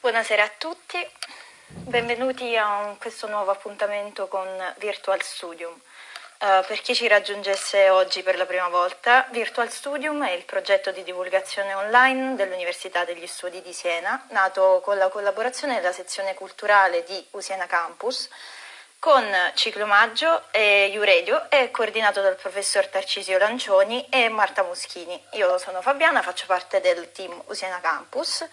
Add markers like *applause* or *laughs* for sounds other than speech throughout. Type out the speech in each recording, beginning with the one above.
Buonasera a tutti, benvenuti a questo nuovo appuntamento con Virtual Studium. Uh, per chi ci raggiungesse oggi per la prima volta, Virtual Studium è il progetto di divulgazione online dell'Università degli Studi di Siena, nato con la collaborazione della sezione culturale di Usiena Campus, con Ciclomaggio e Uredio e coordinato dal professor Tarcisio Lancioni e Marta Muschini. Io sono Fabiana, faccio parte del team Usiena Campus.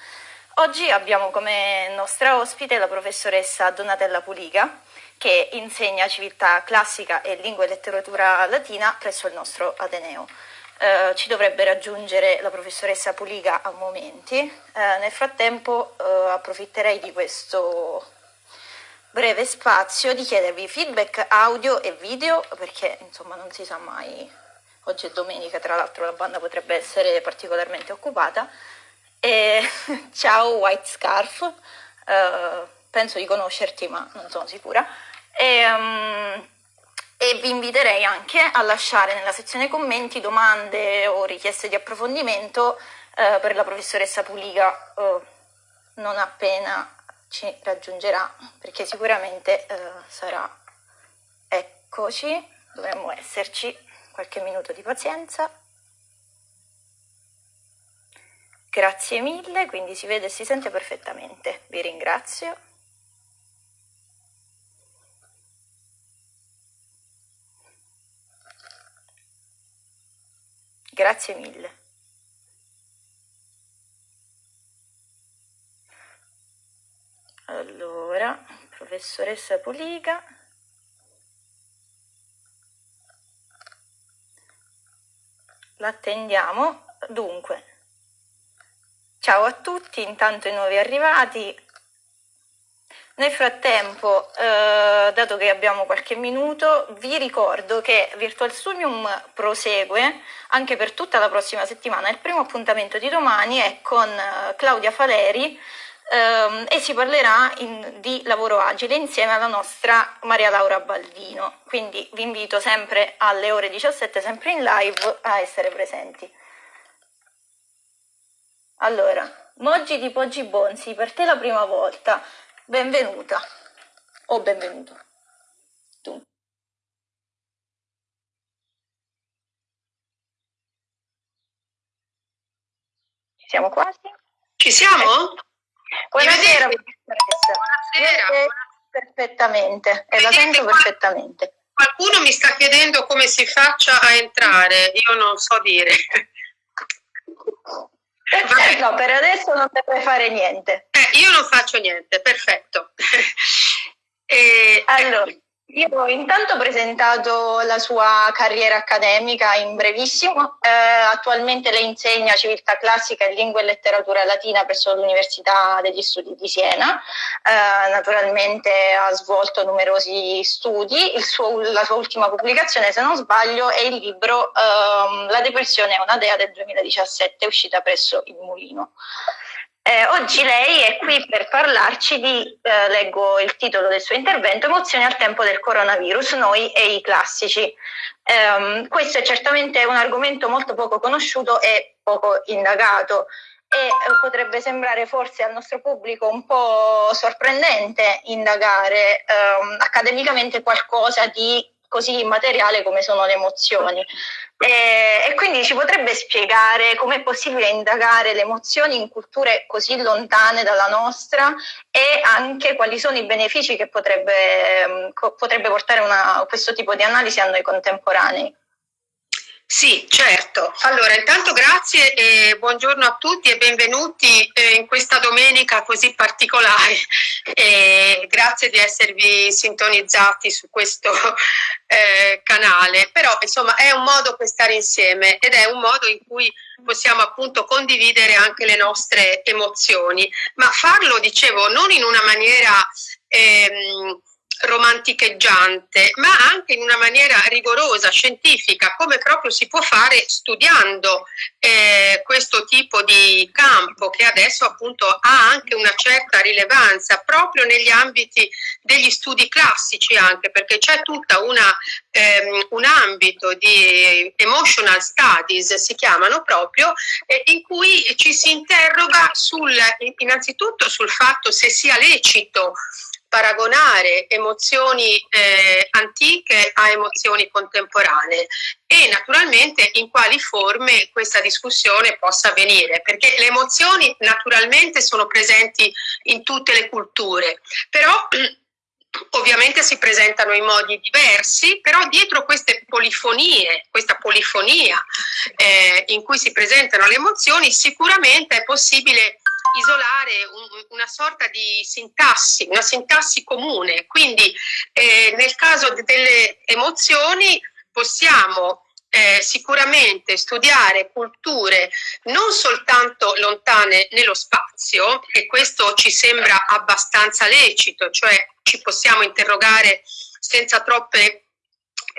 Oggi abbiamo come nostra ospite la professoressa Donatella Puliga, che insegna civiltà classica e lingua e letteratura latina presso il nostro Ateneo. Eh, ci dovrebbe raggiungere la professoressa Puliga a momenti. Eh, nel frattempo eh, approfitterei di questo breve spazio di chiedervi feedback audio e video perché insomma non si sa mai, oggi è domenica tra l'altro la banda potrebbe essere particolarmente occupata. E, *laughs* ciao White Scarf, eh, penso di conoscerti ma non sono sicura. E, um, e vi inviterei anche a lasciare nella sezione commenti domande o richieste di approfondimento eh, per la professoressa Puliga eh, non appena ci raggiungerà perché sicuramente eh, sarà eccoci dovremmo esserci qualche minuto di pazienza grazie mille quindi si vede e si sente perfettamente vi ringrazio Grazie mille. Allora, professoressa Puliga. L'attendiamo. Dunque, ciao a tutti, intanto i nuovi arrivati, nel frattempo, eh, dato che abbiamo qualche minuto, vi ricordo che Virtual Studium prosegue anche per tutta la prossima settimana. Il primo appuntamento di domani è con eh, Claudia Faleri ehm, e si parlerà in, di lavoro agile insieme alla nostra Maria Laura Baldino. Quindi vi invito sempre alle ore 17, sempre in live, a essere presenti. Allora, Moggi di Poggi Bonsi, per te la prima volta. Benvenuta o benvenuto. Tu. Ci siamo quasi? Ci siamo? Buonasera, Buonasera. Perfettamente, e la sento perfettamente. Qualcuno mi sta chiedendo come si faccia a entrare, io non so dire. *laughs* No, per adesso non deve fare niente. Eh, io non faccio niente, perfetto. *laughs* e, allora, io ho intanto presentato la sua carriera accademica in brevissimo, eh, attualmente lei insegna civiltà classica e lingua e letteratura latina presso l'Università degli Studi di Siena, eh, naturalmente ha svolto numerosi studi, suo, la sua ultima pubblicazione se non sbaglio è il libro eh, La depressione è una dea del 2017 uscita presso il Mulino. Eh, oggi lei è qui per parlarci di, eh, leggo il titolo del suo intervento, emozioni al tempo del coronavirus, noi e i classici. Eh, questo è certamente un argomento molto poco conosciuto e poco indagato e eh, potrebbe sembrare forse al nostro pubblico un po' sorprendente indagare ehm, accademicamente qualcosa di così immateriale come sono le emozioni. E, e quindi ci potrebbe spiegare com'è possibile indagare le emozioni in culture così lontane dalla nostra e anche quali sono i benefici che potrebbe, potrebbe portare una, questo tipo di analisi a noi contemporanei. Sì, certo. Allora, intanto grazie e buongiorno a tutti e benvenuti eh, in questa domenica così particolare. *laughs* E grazie di esservi sintonizzati su questo *laughs* eh, canale. Però, insomma, è un modo per stare insieme ed è un modo in cui possiamo appunto condividere anche le nostre emozioni, ma farlo, dicevo, non in una maniera ehm, romanticheggiante, ma anche in una maniera rigorosa, scientifica, come proprio si può fare studiando eh, questo tipo di campo che adesso appunto ha anche una certa rilevanza proprio negli ambiti degli studi classici anche perché c'è tutta una ehm, un ambito di emotional studies si chiamano proprio in cui ci si interroga sul innanzitutto sul fatto se sia lecito paragonare emozioni eh, antiche a emozioni contemporanee. E naturalmente in quali forme questa discussione possa avvenire, perché le emozioni naturalmente sono presenti in tutte le culture, però *clears throat* ovviamente si presentano in modi diversi, però dietro queste polifonie, questa polifonia eh, in cui si presentano le emozioni, sicuramente è possibile isolare un, una sorta di sintassi, una sintassi comune. Quindi eh, nel caso delle emozioni possiamo eh, sicuramente studiare culture non soltanto lontane nello spazio, e questo ci sembra abbastanza lecito, cioè ci possiamo interrogare senza troppe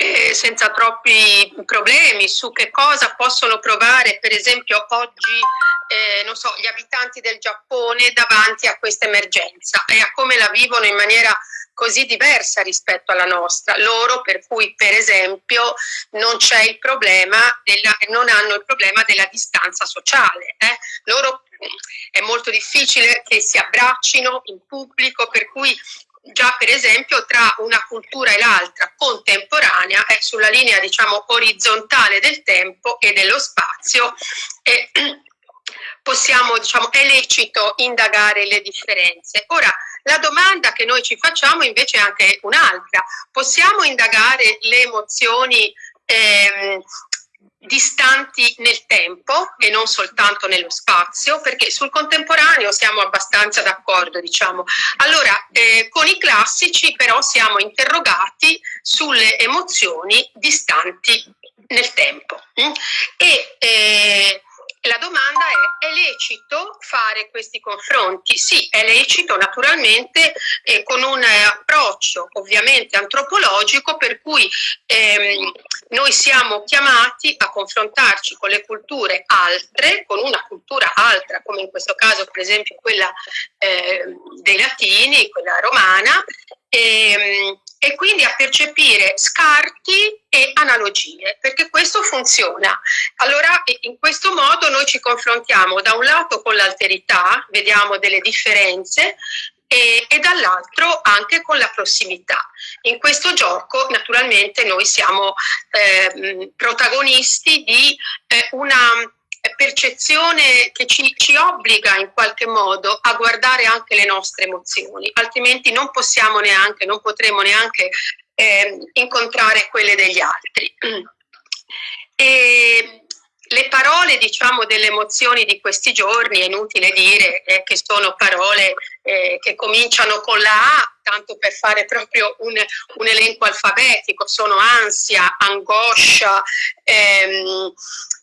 eh, senza troppi problemi su che cosa possono provare per esempio oggi eh, non so, gli abitanti del Giappone davanti a questa emergenza e a come la vivono in maniera così diversa rispetto alla nostra, loro per cui per esempio non c'è il problema della, non hanno il problema della distanza sociale, eh? loro è molto difficile che si abbraccino in pubblico, per cui già per esempio tra una cultura e l'altra contemporanea è sulla linea diciamo orizzontale del tempo e dello spazio e *clears throat* possiamo diciamo è lecito indagare le differenze. Ora la domanda che noi ci facciamo invece è anche un'altra. Possiamo indagare le emozioni ehm, distanti nel tempo e non soltanto nello spazio, perché sul contemporaneo siamo abbastanza d'accordo, diciamo. Allora, eh, con i classici però siamo interrogati sulle emozioni distanti nel tempo. Mm? E eh, la domanda è, è lecito fare questi confronti? Sì, è lecito naturalmente eh, con un approccio ovviamente antropologico per cui ehm, noi siamo chiamati a confrontarci con le culture altre, con una cultura altra, come in questo caso per esempio quella eh, dei latini, quella romana, e, ehm, e quindi a percepire scarti e analogie, perché questo funziona. Allora in questo modo noi ci confrontiamo da un lato con l'alterità, vediamo delle differenze, e, e dall'altro anche con la prossimità. In questo gioco naturalmente noi siamo eh, protagonisti di eh, una percezione che ci, ci, obbliga in qualche modo a guardare anche le nostre emozioni, altrimenti non possiamo neanche, non potremo neanche eh, incontrare quelle degli altri. *clears throat* E le parole diciamo delle emozioni di questi giorni è inutile dire eh, che sono parole eh, che cominciano con la A tanto per fare proprio un, un elenco alfabetico sono ansia, angoscia ehm,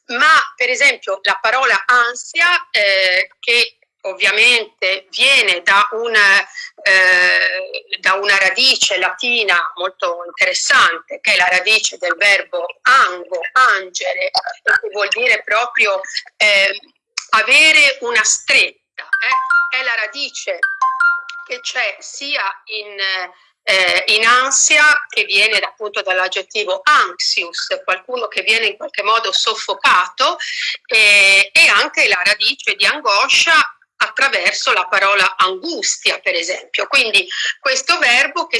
ma per esempio la parola ansia eh, che ovviamente viene da una, eh, da una, radice latina molto interessante, che è la radice del verbo ango, angere, che vuol dire proprio eh, avere una stretta. Eh? È la radice che c'è sia in eh, in ansia che viene appunto dall'aggettivo anxious, qualcuno che viene in qualche modo soffocato eh, e anche la radice di angoscia attraverso la parola angustia, per esempio. Quindi questo verbo che,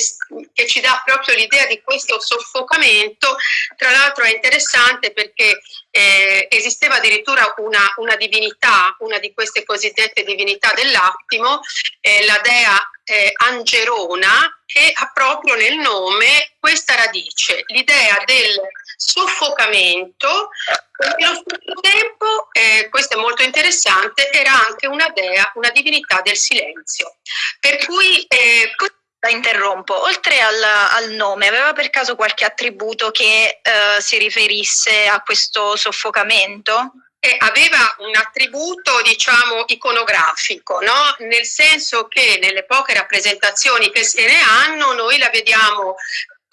che ci dà proprio l'idea di questo soffocamento, tra l'altro è interessante perché eh, esisteva addirittura una, una, divinità, una di queste cosiddette divinità dell'attimo, eh, la dea eh, Angerona, che ha proprio nel nome questa radice, l'idea del soffocamento, allo stesso tempo, eh, questo è molto interessante, era anche una dea, una divinità del silenzio. Per cui eh, la interrompo, oltre al, al, nome, aveva per caso qualche attributo che eh, si riferisse a questo soffocamento? Aveva un attributo, diciamo, iconografico, no? nel senso che nelle poche rappresentazioni che se ne hanno noi la vediamo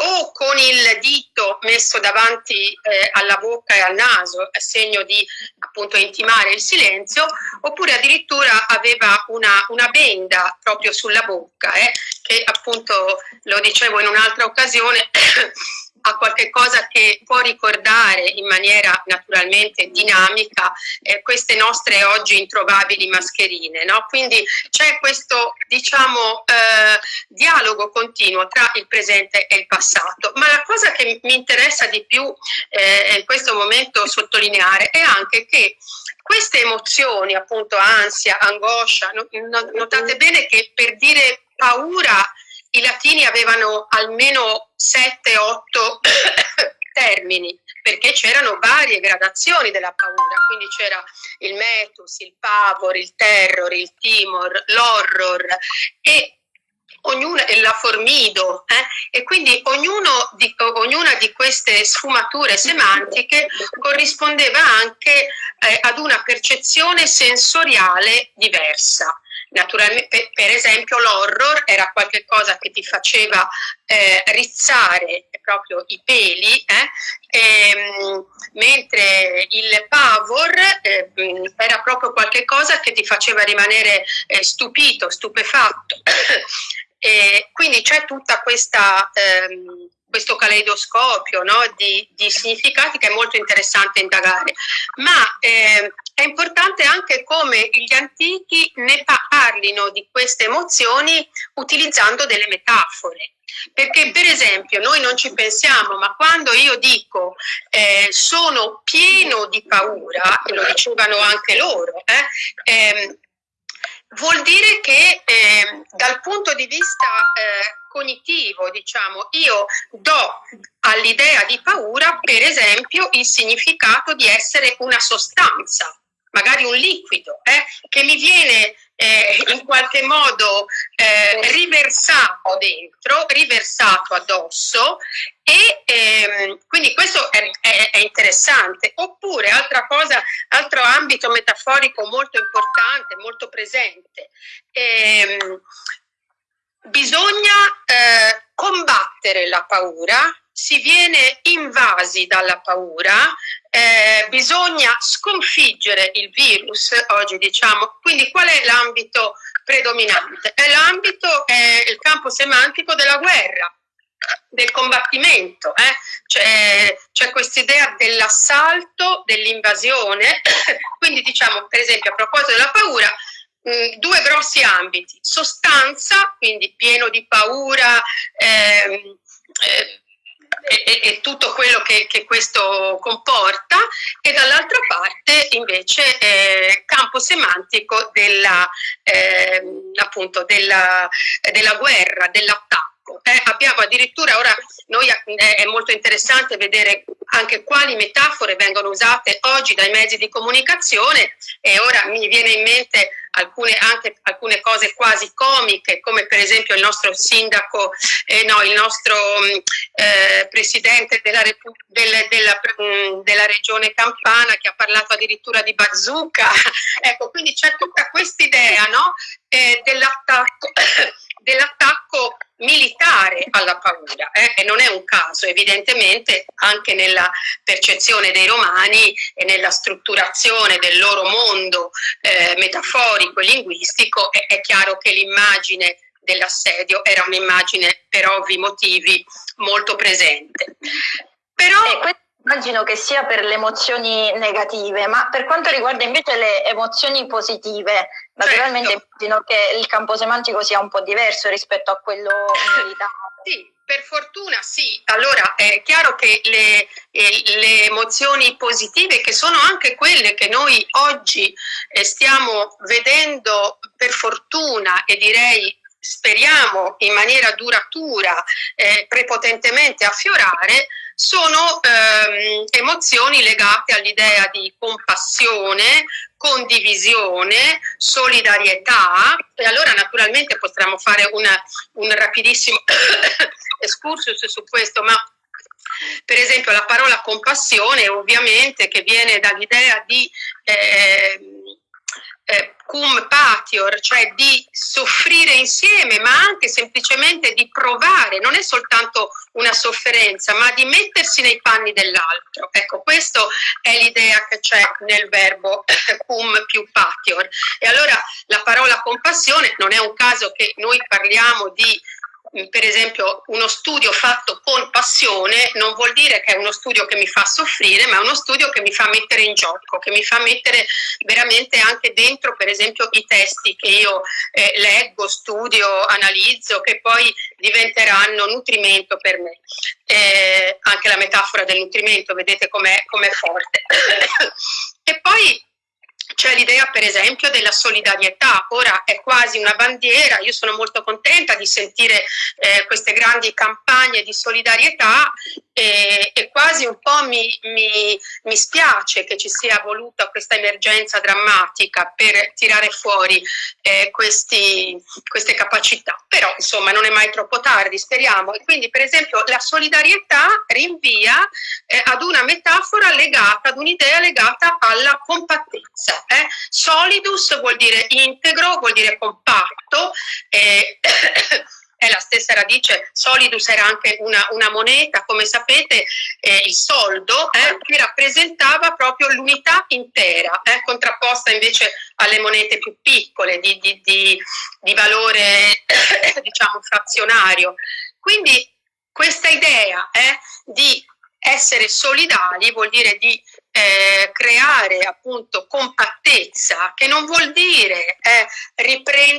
o con il dito messo davanti eh, alla bocca e al naso, a segno di appunto intimare il silenzio, oppure addirittura aveva una, una benda proprio sulla bocca, eh, che appunto lo dicevo in un'altra occasione, *coughs* a qualche cosa che può ricordare in maniera naturalmente dinamica eh, queste nostre oggi introvabili mascherine. No? Quindi c'è questo diciamo, eh, dialogo continuo tra il presente e il passato. Ma la cosa che mi interessa di più eh, in questo momento sottolineare è anche che queste emozioni, appunto ansia, angoscia, notate bene che per dire paura i latini avevano almeno 7-8 *coughs* termini, perché c'erano varie gradazioni della paura, quindi c'era il metus, il pavor, il terror, il timor, l'horror e ognuna, la formido, eh? e quindi di, ognuna di queste sfumature semantiche corrispondeva anche eh, ad una percezione sensoriale diversa. Naturalmente, per esempio, l'horror era qualcosa che ti faceva eh, rizzare proprio i peli, eh? e, ehm, mentre il pavor eh, era proprio qualcosa che ti faceva rimanere eh, stupito, stupefatto. *coughs* quindi c'è tutta questa... Ehm, questo caleidoscopio no, di, di, significati che è molto interessante indagare, ma eh, è importante anche come gli antichi ne parlino di queste emozioni utilizzando delle metafore. Perché per esempio noi non ci pensiamo, ma quando io dico eh, sono pieno di paura, e lo dicevano anche loro, eh, eh, vuol dire che ehm, dal punto di vista eh, cognitivo, diciamo, io do all'idea di paura, per esempio, il significato di essere una sostanza, magari un liquido, eh, che mi viene eh, in qualche modo eh, riversato dentro, riversato addosso e ehm, quindi questo è, è, è, interessante. Oppure altra cosa, altro ambito metaforico molto importante, molto presente. Ehm, bisogna eh, combattere la paura, si viene invasi dalla paura, eh, bisogna sconfiggere il virus, oggi diciamo, quindi qual è l'ambito predominante? È l'ambito, è il campo semantico della guerra, del combattimento, eh? c'è, c'è questa idea dell'assalto, dell'invasione, *coughs* quindi diciamo per esempio a proposito della paura, mh, due grossi ambiti, sostanza, quindi pieno di paura, ehm, eh, e, e, tutto quello che, che, questo comporta e dall'altra parte invece eh, campo semantico della, eh, appunto della, della guerra, dell'attacco. Eh, abbiamo addirittura ora, noi, eh, è molto interessante vedere anche quali metafore vengono usate oggi dai mezzi di comunicazione e ora mi viene in mente alcune, anche alcune cose quasi comiche, come per esempio il nostro sindaco, eh, no, il nostro mm, eh, presidente della, del, della, mm, della, regione Campana che ha parlato addirittura di bazooka. *laughs* ecco, quindi c'è tutta questa idea no, eh, dell'attacco dell'attacco militare alla paura eh? e non è un caso evidentemente anche nella percezione dei romani e nella strutturazione del loro mondo eh, metaforico e linguistico è, è chiaro che l'immagine dell'assedio era un'immagine per ovvi motivi molto presente. Però, Immagino che sia per le emozioni negative, ma per quanto riguarda invece le emozioni positive, naturalmente certo. immagino che il campo semantico sia un po' diverso rispetto a quello militare. *laughs* Sì, per fortuna sì. Allora è chiaro che le, eh, le, emozioni positive, che sono anche quelle che noi oggi eh, stiamo vedendo per fortuna e direi speriamo in maniera duratura, eh, prepotentemente affiorare, sono ehm, emozioni legate all'idea di compassione, condivisione, solidarietà. E allora naturalmente potremmo fare una, un rapidissimo *coughs* excursus su questo, ma Per esempio la parola compassione ovviamente che viene dall'idea di eh, eh, cum patior, cioè di soffrire insieme, ma anche semplicemente di provare, non è soltanto una sofferenza, ma di mettersi nei panni dell'altro. Ecco, questa è l'idea che c'è nel verbo *coughs* cum più patior. E allora la parola compassione non è un caso che noi parliamo di per esempio uno studio fatto con passione non vuol dire che è uno studio che mi fa soffrire, ma è uno studio che mi fa mettere in gioco, che mi fa mettere veramente anche dentro per esempio i testi che io eh, leggo, studio, analizzo, che poi diventeranno nutrimento per me. Eh, anche la metafora del nutrimento, vedete com'è, com forte. *coughs* e poi c'è l'idea per esempio della solidarietà, ora è quasi una bandiera, io sono molto contenta di sentire eh, queste grandi campagne di solidarietà e, e quasi un po' mi, mi, mi, spiace che ci sia voluta questa emergenza drammatica per tirare fuori eh, questi, queste capacità, però insomma non è mai troppo tardi, speriamo. E quindi per esempio la solidarietà rinvia eh, ad una metafora legata, ad un'idea legata alla compattezza. Eh? Solidus vuol dire integro, vuol dire compatto. Eh, *coughs* è la stessa radice, solidus era anche una, una moneta, come sapete eh, il soldo eh, che rappresentava proprio l'unità intera, eh, contrapposta invece alle monete più piccole di, di, di, di valore *coughs* diciamo frazionario. Quindi questa idea eh, di essere solidali vuol dire di eh, creare appunto compattezza, che non vuol dire eh,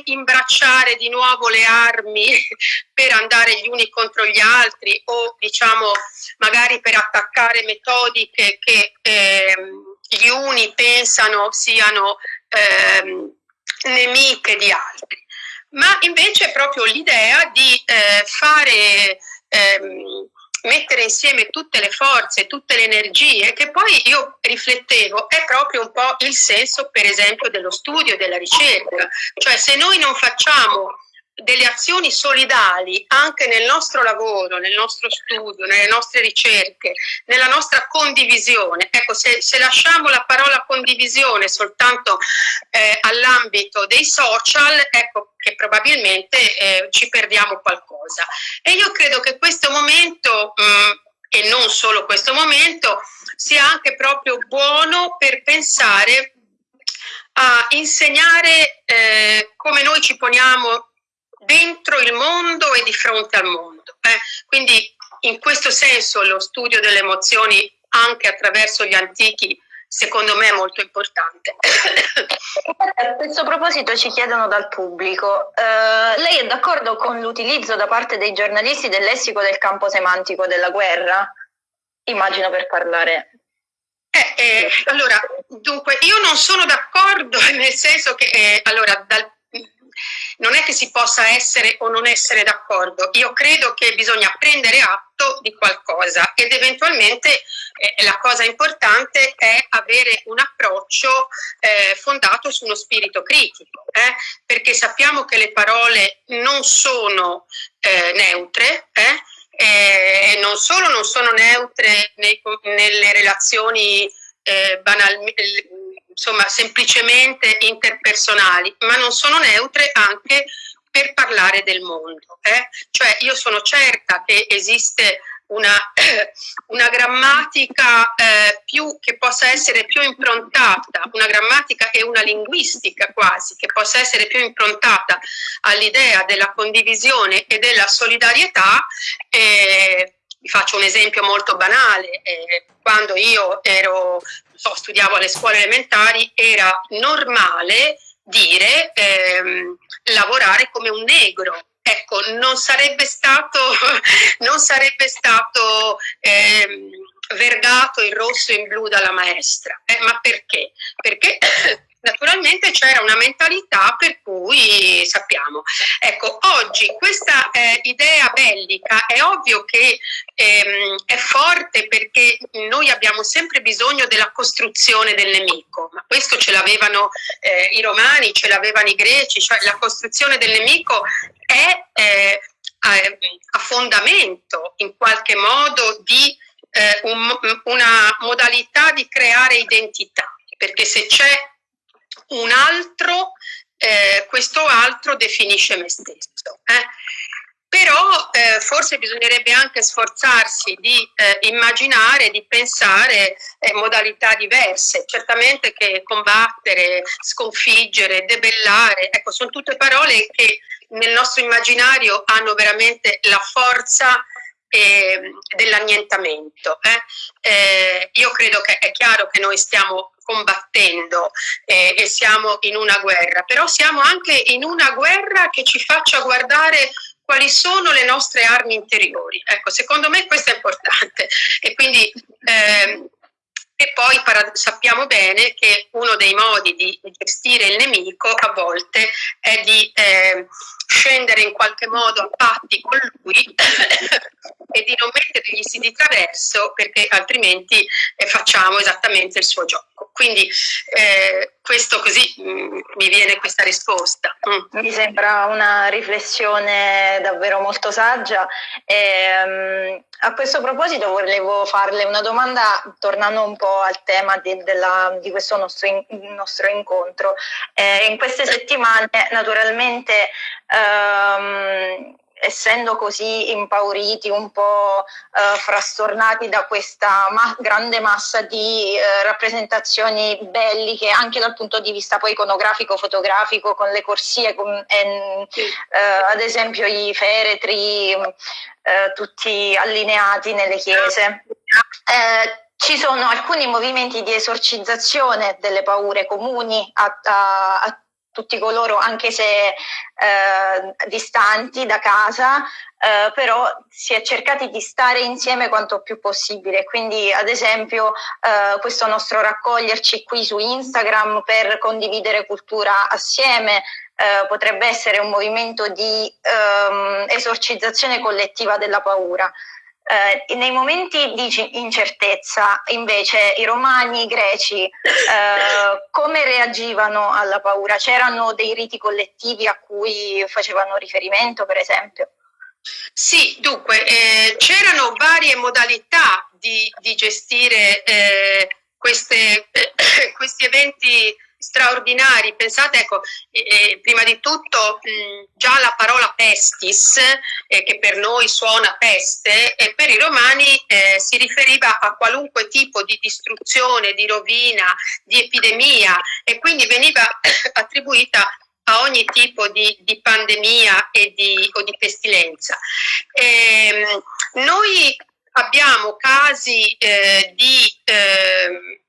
imbracciare di nuovo le armi *laughs* per andare gli uni contro gli altri o diciamo magari per attaccare metodiche che eh, gli uni pensano siano ehm, nemiche di altri, ma invece proprio l'idea di eh, fare ehm, mettere insieme tutte le forze, tutte le energie, che poi io riflettevo, è proprio un po' il senso per esempio dello studio della ricerca. Cioè se noi non facciamo delle azioni solidali anche nel nostro lavoro, nel nostro studio, nelle nostre ricerche, nella nostra condivisione. Ecco, se, se lasciamo la parola condivisione soltanto eh, all'ambito dei social, ecco che probabilmente eh, ci perdiamo qualcosa. E io credo che questo momento, mh, mm, e non solo questo momento, sia anche proprio buono per pensare a insegnare eh, come noi ci poniamo dentro il mondo e di fronte al mondo. Eh? Quindi in questo senso lo studio delle emozioni anche attraverso gli antichi secondo me è molto importante. A questo proposito ci chiedono dal pubblico, uh, lei è d'accordo con l'utilizzo da parte dei giornalisti del lessico del campo semantico della guerra? Immagino per parlare eh, eh, allora, dunque, io non sono d'accordo *laughs* nel senso che, eh, allora, dal non è che si possa essere o non essere d'accordo, io credo che bisogna prendere atto di qualcosa ed eventualmente eh, la cosa importante è avere un approccio eh, fondato su uno spirito critico, eh, perché sappiamo che le parole non sono eh, neutre, eh, e non solo non sono neutre nei, nelle relazioni eh, banalmente insomma semplicemente interpersonali, ma non sono neutre anche per parlare del mondo. Eh? Cioè io sono certa che esiste una, *clears throat* una grammatica eh, più, che possa essere più improntata, una grammatica e una linguistica quasi, che possa essere più improntata all'idea della condivisione e della solidarietà. Vi faccio un esempio molto banale, eh, quando io ero so, studiavo alle scuole elementari, era normale dire ehm, lavorare come un negro. Ecco, non sarebbe stato, *laughs* non sarebbe stato ehm, vergato in rosso e in blu dalla maestra. Eh, ma perché? Perché *clears throat* naturalmente c'era una mentalità per cui sappiamo. Ecco, oggi questa eh, idea bellica è ovvio che ehm, è forte perché noi abbiamo sempre bisogno della costruzione del nemico, ma questo ce l'avevano eh, i romani, ce l'avevano i greci, cioè la costruzione del nemico è eh, a, fondamento in qualche modo di eh, un, una modalità di creare identità, perché se c'è un altro, eh, questo altro definisce me stesso. Eh? Però eh, forse bisognerebbe anche sforzarsi di eh, immaginare, di pensare eh, modalità diverse. Certamente che combattere, sconfiggere, debellare, ecco, sono tutte parole che nel nostro immaginario hanno veramente la forza eh, dell'annientamento. Eh. Eh, io credo che è chiaro che noi stiamo combattendo eh, e siamo in una guerra, però siamo anche in una guerra che ci faccia guardare quali sono le nostre armi interiori. Ecco, secondo me questo è importante e quindi eh, e poi sappiamo bene che uno dei modi di gestire il nemico a volte è di eh, scendere in qualche modo a patti con lui e di non mettergli di traverso perché altrimenti eh, facciamo esattamente il suo gioco. Quindi eh, questo così mh, mm, mi viene questa risposta. Mm. Mi sembra una riflessione davvero molto saggia. E, um, a questo proposito volevo farle una domanda tornando un po' al tema di, della, di questo nostro, in, nostro incontro. Eh, in queste settimane naturalmente ehm, essendo così impauriti, un po' eh, frastornati da questa ma grande massa di eh, rappresentazioni belliche, anche dal punto di vista poi iconografico, fotografico, con le corsie, con, eh, ad esempio i feretri, eh, tutti allineati nelle chiese. Eh, ci sono alcuni movimenti di esorcizzazione delle paure comuni a, a, a tutti coloro, anche se eh, distanti da casa, eh, però si è cercati di stare insieme quanto più possibile. Quindi, ad esempio, eh, questo nostro raccoglierci qui su Instagram per condividere cultura assieme. Eh, potrebbe essere un movimento di ehm, esorcizzazione collettiva della paura. Eh, nei momenti di incertezza, invece, i romani, i greci, eh, come reagivano alla paura? C'erano dei riti collettivi a cui facevano riferimento, per esempio? Sì, dunque, eh, c'erano varie modalità di, di gestire eh, queste, *coughs* questi eventi straordinari. Pensate, ecco, eh, prima di tutto mh, già la parola pestis, eh, che per noi suona peste, e per i romani eh, si riferiva a qualunque tipo di distruzione, di rovina, di epidemia e quindi veniva *coughs* attribuita a ogni tipo di, di pandemia di, o di pestilenza. Ehm, noi abbiamo casi eh, di eh,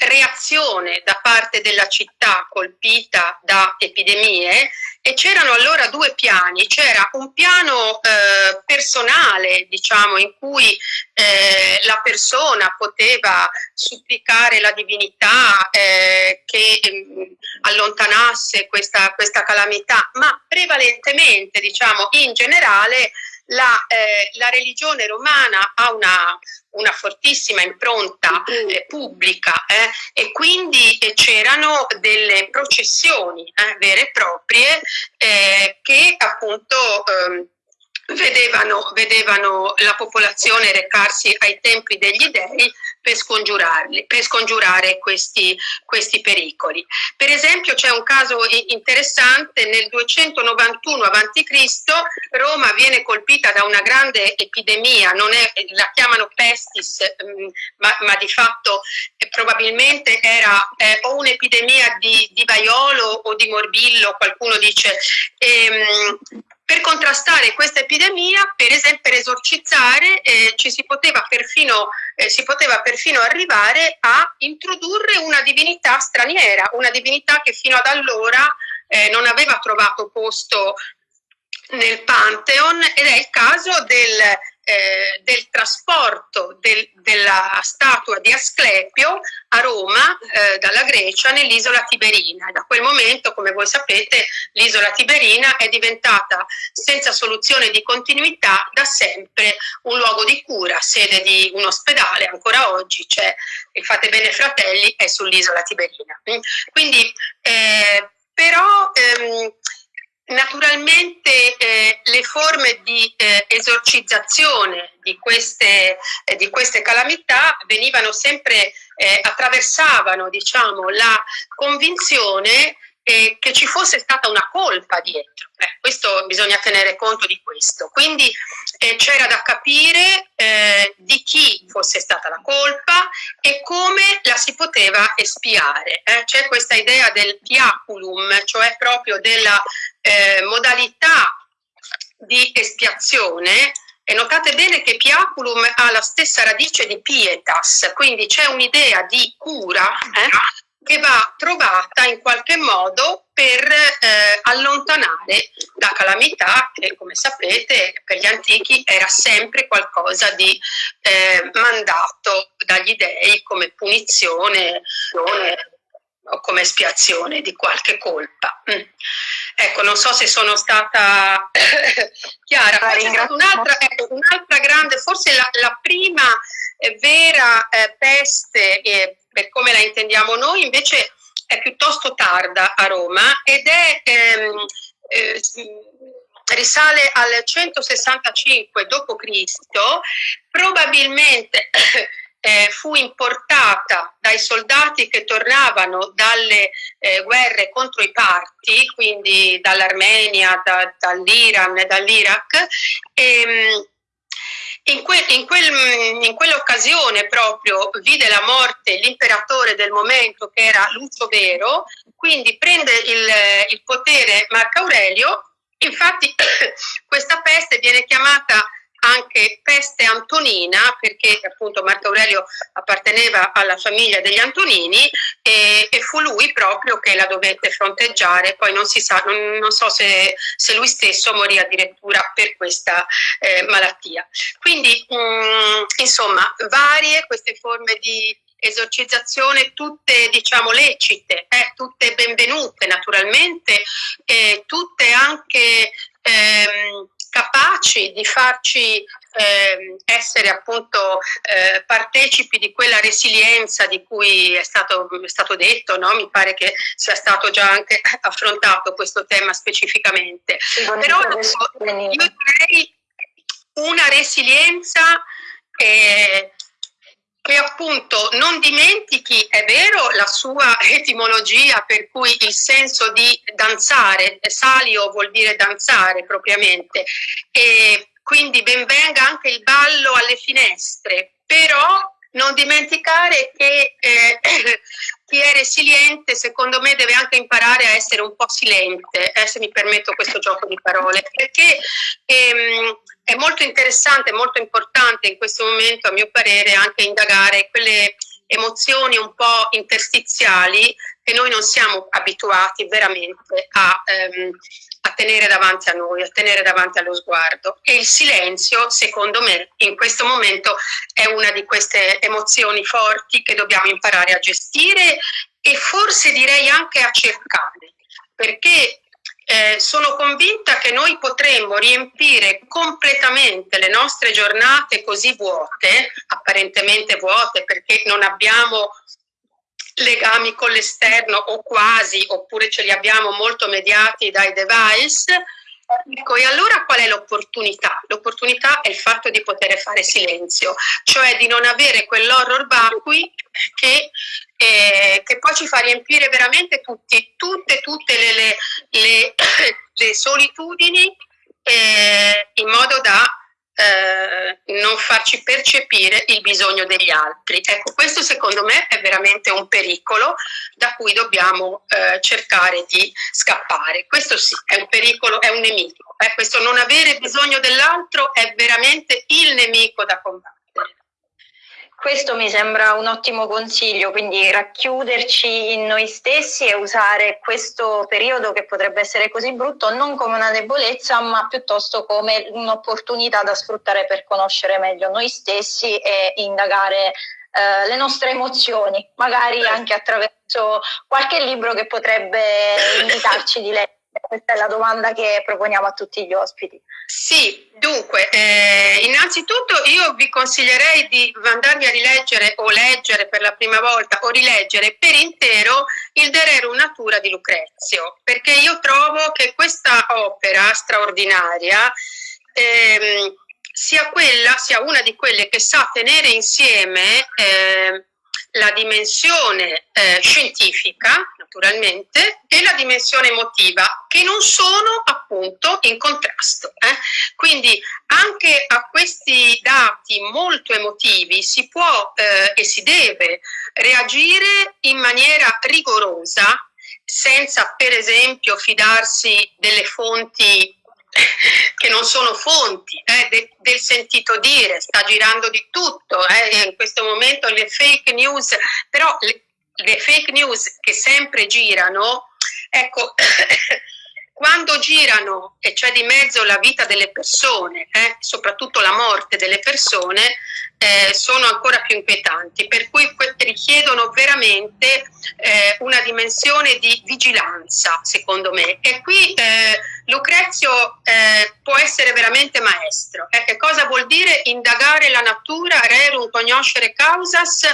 reazione da parte della città colpita da epidemie e c'erano allora due piani, c'era un piano eh, personale diciamo in cui eh, la persona poteva supplicare la divinità eh, che mm, allontanasse questa, questa calamità, ma prevalentemente diciamo in generale la, eh, la religione romana ha una, una fortissima impronta eh, pubblica eh, e quindi eh, c'erano delle processioni eh, vere e proprie eh, che appunto ehm, vedevano, vedevano la popolazione recarsi ai templi degli dei per, scongiurarli, per scongiurare questi, questi pericoli. Per esempio c'è un caso interessante, nel 291 a.C. Roma viene colpita da una grande epidemia, è, la chiamano pestis, mm, ma, ma di fatto eh, probabilmente era eh, o un'epidemia di, di vaiolo o di morbillo, qualcuno dice. Ehm, contrastare questa epidemia, per esempio per esorcizzare, eh, ci si poteva, perfino, eh, si poteva perfino arrivare a introdurre una divinità straniera, una divinità che fino ad allora eh, non aveva trovato posto nel Pantheon ed è il caso del eh, del trasporto del, della statua di Asclepio a Roma eh, dalla Grecia nell'isola Tiberina. Da quel momento, come voi sapete, l'isola Tiberina è diventata senza soluzione di continuità da sempre un luogo di cura, sede di un ospedale, ancora oggi c'è il Fate Bene Fratelli, è sull'isola Tiberina. Quindi, eh, però, ehm, Naturalmente eh, le forme di eh, esorcizzazione di queste, eh, di queste, calamità venivano sempre, eh, attraversavano diciamo, la convinzione eh, che ci fosse stata una colpa dietro. Eh, questo bisogna tenere conto di questo. Quindi eh, c'era da capire eh, di chi fosse stata la colpa e come la si poteva espiare. Eh. C'è questa idea del piaculum, cioè proprio della eh, modalità di espiazione e notate bene che piaculum ha la stessa radice di pietas, quindi c'è un'idea di cura eh, che va trovata in qualche modo per eh, allontanare la calamità che come sapete per gli antichi era sempre qualcosa di eh, mandato dagli dei come punizione o come espiazione di qualche colpa. Mm. Ecco, non so se sono stata *laughs* chiara. Poi c'è stata un'altra, ecco, un'altra grande, forse la, la prima eh, vera eh, peste, eh, per come la intendiamo noi, invece è piuttosto tarda a Roma ed è... Ehm, eh, risale al 165 d.C., probabilmente eh, fu importata dai soldati che tornavano dalle eh, guerre contro i parti, quindi dall'Armenia, da, dall'Iran e dall'Iraq. E, in, que, in, quel, in, quell'occasione proprio vide la morte l'imperatore del momento che era Lucio Vero, quindi prende il, il potere Marco Aurelio, infatti *coughs* questa peste viene chiamata anche peste antonina, perché appunto Marco Aurelio apparteneva alla famiglia degli Antonini e, e, fu lui proprio che la dovette fronteggiare, poi non si sa, non, non so se, se, lui stesso morì addirittura per questa eh, malattia. Quindi mh, mm, insomma varie queste forme di esorcizzazione tutte diciamo lecite, eh, tutte benvenute naturalmente, eh, tutte anche ehm, capaci di farci eh, essere appunto eh, partecipi di quella resilienza di cui è stato, è stato detto, no? mi pare che sia stato già anche *laughs* affrontato questo tema specificamente. Però io direi una resilienza eh, che appunto non dimentichi, è vero, la sua *laughs* etimologia per cui il senso di danzare, salio vuol dire danzare propriamente, e quindi benvenga anche il ballo alle finestre, però non dimenticare che eh, *clears throat* chi è resiliente secondo me deve anche imparare a essere un po' silente, eh, se mi permetto questo gioco di parole, perché ehm, è molto interessante, molto importante in questo momento a mio parere anche indagare quelle emozioni un po' interstiziali che noi non siamo abituati veramente a, ehm, a, tenere davanti a noi, a tenere davanti allo sguardo. E il silenzio, secondo me, in questo momento è una di queste emozioni forti che dobbiamo imparare a gestire e forse direi anche a cercare, perché eh, sono convinta che noi potremmo riempire completamente le nostre giornate così vuote, apparentemente vuote perché non abbiamo legami con l'esterno o quasi, oppure ce li abbiamo molto mediati dai device, Ecco, e allora qual è l'opportunità? L'opportunità è il fatto di poter fare silenzio, cioè di non avere quell'horror vacui che, eh, che, poi ci fa riempire veramente tutti, tutte, tutte le, le, le, *coughs* le solitudini eh, in modo da eh, non farci percepire il bisogno degli altri. Ecco, questo secondo me è veramente un pericolo da cui dobbiamo eh, cercare di scappare. Questo sì, è un pericolo, è un nemico. Eh, questo non avere bisogno dell'altro è veramente il nemico da combattere. Questo mi sembra un ottimo consiglio, quindi racchiuderci in noi stessi e usare questo periodo che potrebbe essere così brutto non come una debolezza, ma piuttosto come un'opportunità da sfruttare per conoscere meglio noi stessi e indagare eh, le nostre emozioni, magari anche attraverso qualche libro che potrebbe *coughs* invitarci di leggere Questa è la domanda che proponiamo a tutti gli ospiti. Sì, dunque, eh, innanzitutto io vi consiglierei di andarvi a rileggere o leggere per la prima volta o rileggere per intero il De Natura di Lucrezio, perché io trovo che questa opera straordinaria ehm, sia, quella, sia una di quelle che sa tenere insieme eh, la dimensione eh, scientifica, naturalmente, e la dimensione emotiva, che non sono appunto in contrasto. Eh? Quindi anche a questi dati molto emotivi si può eh, e si deve reagire in maniera rigorosa, senza per esempio fidarsi delle fonti *laughs* che non sono fonti eh, de, del sentito dire, sta girando di tutto, eh, in questo momento le fake news, però le, le fake news che sempre girano, ecco, quando girano e c'è di mezzo la vita delle persone, eh, soprattutto la morte delle persone, eh, sono ancora più inquietanti, per cui richiedono veramente eh, una dimensione di vigilanza, secondo me. E qui eh, Lucrezio eh, può essere veramente maestro. Eh, che cosa vuol dire indagare la natura, rerum conoscere causas,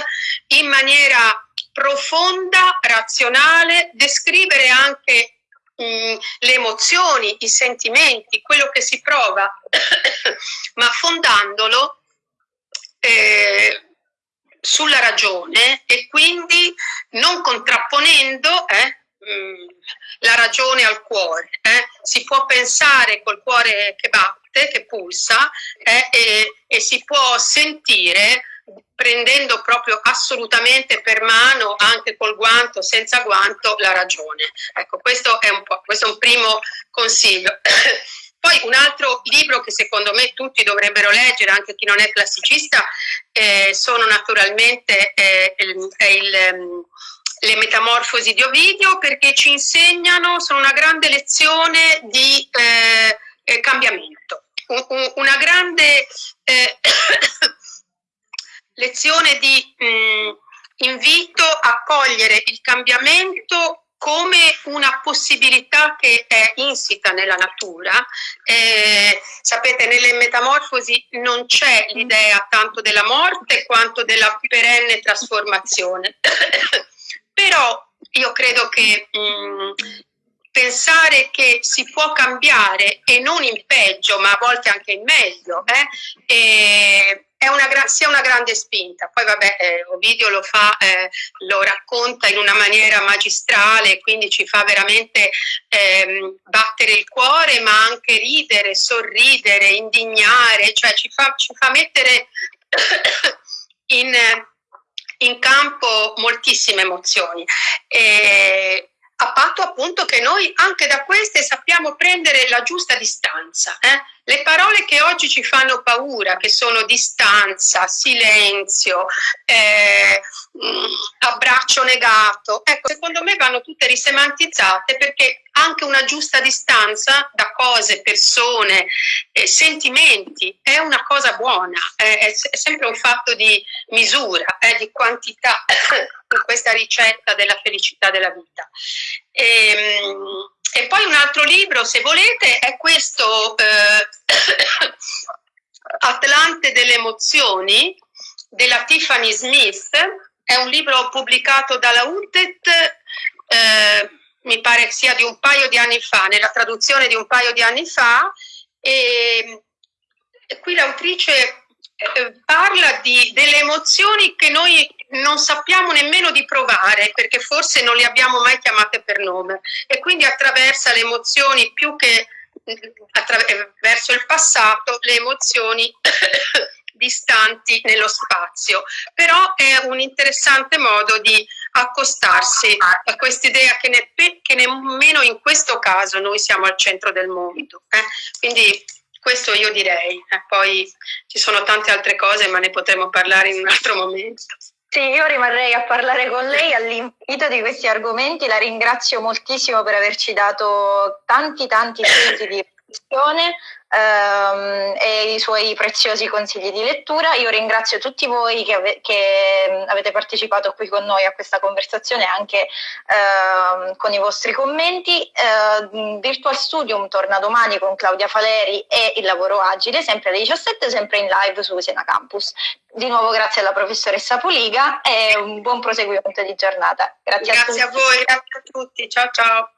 in maniera profonda, razionale, descrivere anche Mm, le emozioni, i sentimenti, quello che si prova, *coughs* ma fondandolo eh, sulla ragione e quindi non contrapponendo eh, mm, la ragione al cuore. Eh. Si può pensare col cuore che batte, che pulsa eh, e, e si può sentire prendendo proprio assolutamente per mano, anche col guanto, senza guanto, la ragione. Ecco, questo è un, questo è un primo consiglio. *coughs* Poi un altro libro che secondo me tutti dovrebbero leggere, anche chi non è classicista, eh, sono naturalmente eh, il, il, ehm, le metamorfosi di Ovidio perché ci insegnano, sono una grande lezione di eh, eh cambiamento, un, un, una grande eh, *coughs* lezione di mh, mm, invito a cogliere il cambiamento come una possibilità che è insita nella natura. Eh, sapete, nelle metamorfosi non c'è l'idea tanto della morte quanto della perenne trasformazione. *coughs* Però io credo che mh, mm, pensare che si può cambiare e non in peggio, ma a volte anche in meglio, eh, una, sia una grande spinta. Poi vabbè, eh, Ovidio lo fa, eh, lo racconta in una maniera magistrale, quindi ci fa veramente ehm, battere il cuore, ma anche ridere, sorridere, indignare, cioè ci fa, ci fa mettere *coughs* in, in, campo moltissime emozioni. E, a patto appunto che noi anche da queste sappiamo prendere la giusta distanza. Eh? Le parole che oggi ci fanno paura, che sono distanza, silenzio, eh, mm, abbraccio negato, ecco, secondo me vanno tutte risemantizzate perché anche una giusta distanza da cose, persone, eh, sentimenti è una cosa buona, è, è, sempre un fatto di misura, eh, di quantità *coughs* in questa ricetta della felicità della vita. E, ehm, e poi un altro libro, se volete, è questo eh, *coughs* Atlante delle emozioni della Tiffany Smith. È un libro pubblicato dalla UTET, eh, mi pare sia di un paio di anni fa, nella traduzione di un paio di anni fa. E, e qui l'autrice eh, parla di, delle emozioni che noi non sappiamo nemmeno di provare perché forse non le abbiamo mai chiamate per nome e quindi attraversa le emozioni più che attraverso il passato le emozioni *coughs* distanti nello spazio però è un interessante modo di accostarsi a quest'idea che, ne, che, nemmeno in questo caso noi siamo al centro del mondo eh? quindi questo io direi, eh, poi ci sono tante altre cose ma ne potremo parlare in un altro momento. Sì, io rimarrei a parlare con lei all'invito di questi argomenti, la ringrazio moltissimo per averci dato tanti tanti spunti di discussione ehm, e i suoi preziosi consigli di lettura. Io ringrazio tutti voi che, ave che avete partecipato qui con noi a questa conversazione anche ehm, con i vostri commenti. Eh, Virtual Studium torna domani con Claudia Faleri e il lavoro agile, sempre alle 17, sempre in live su Sena Campus. Di nuovo grazie alla professoressa Poliga e un buon proseguimento di giornata. Grazie, grazie a, a voi, grazie a tutti. Ciao ciao.